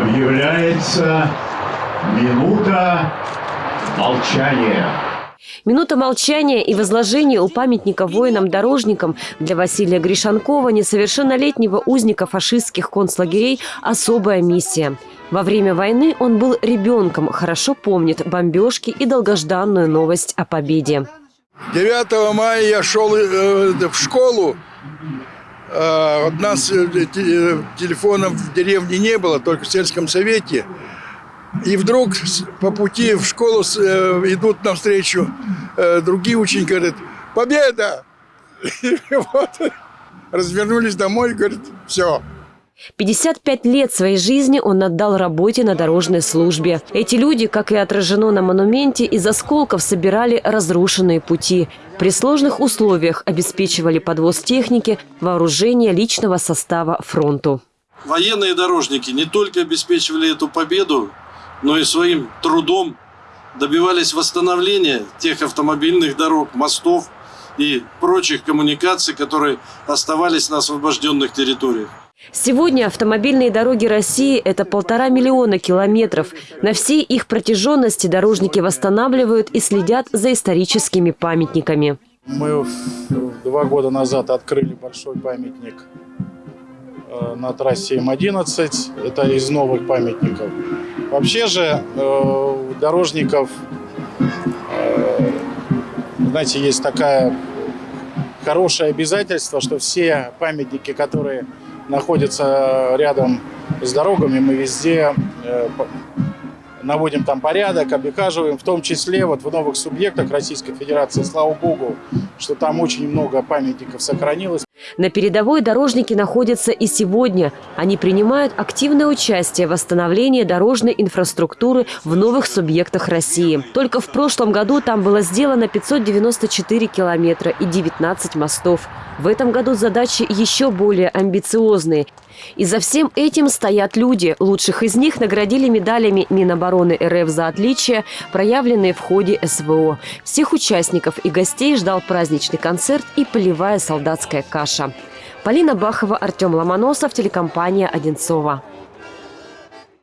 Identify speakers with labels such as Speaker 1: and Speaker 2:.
Speaker 1: Объявляется минута молчания.
Speaker 2: Минута молчания и возложения у памятника воинам-дорожникам для Василия Гришанкова, несовершеннолетнего узника фашистских концлагерей, особая миссия. Во время войны он был ребенком, хорошо помнит бомбежки и долгожданную новость о победе.
Speaker 3: 9 мая я шел э, в школу. Э, у нас э, телефонов в деревне не было, только в сельском совете. И вдруг по пути в школу идут навстречу другие ученики, говорят, победа! И вот развернулись домой говорят, все,
Speaker 2: 55 лет своей жизни он отдал работе на дорожной службе. Эти люди, как и отражено на монументе, из осколков собирали разрушенные пути. При сложных условиях обеспечивали подвоз техники, вооружение личного состава фронту.
Speaker 4: Военные дорожники не только обеспечивали эту победу, но и своим трудом добивались восстановления тех автомобильных дорог, мостов и прочих коммуникаций, которые оставались на освобожденных территориях.
Speaker 2: Сегодня автомобильные дороги России – это полтора миллиона километров. На всей их протяженности дорожники восстанавливают и следят за историческими памятниками.
Speaker 5: Мы два года назад открыли большой памятник на трассе М11. Это из новых памятников. Вообще же э, дорожников, э, знаете, есть такая хорошее обязательство, что все памятники, которые находятся рядом с дорогами, мы везде э, наводим там порядок, обихаживаем, в том числе вот в новых субъектах Российской Федерации, слава богу, что там очень много памятников сохранилось.
Speaker 2: На передовой дорожники находятся и сегодня. Они принимают активное участие в восстановлении дорожной инфраструктуры в новых субъектах России. Только в прошлом году там было сделано 594 километра и 19 мостов. В этом году задачи еще более амбициозные. И за всем этим стоят люди. Лучших из них наградили медалями Минобороны РФ за отличия, проявленные в ходе СВО. Всех участников и гостей ждал праздничный концерт и полевая солдатская каша. Полина Бахова, Артем Ломоносов, телекомпания «Одинцова».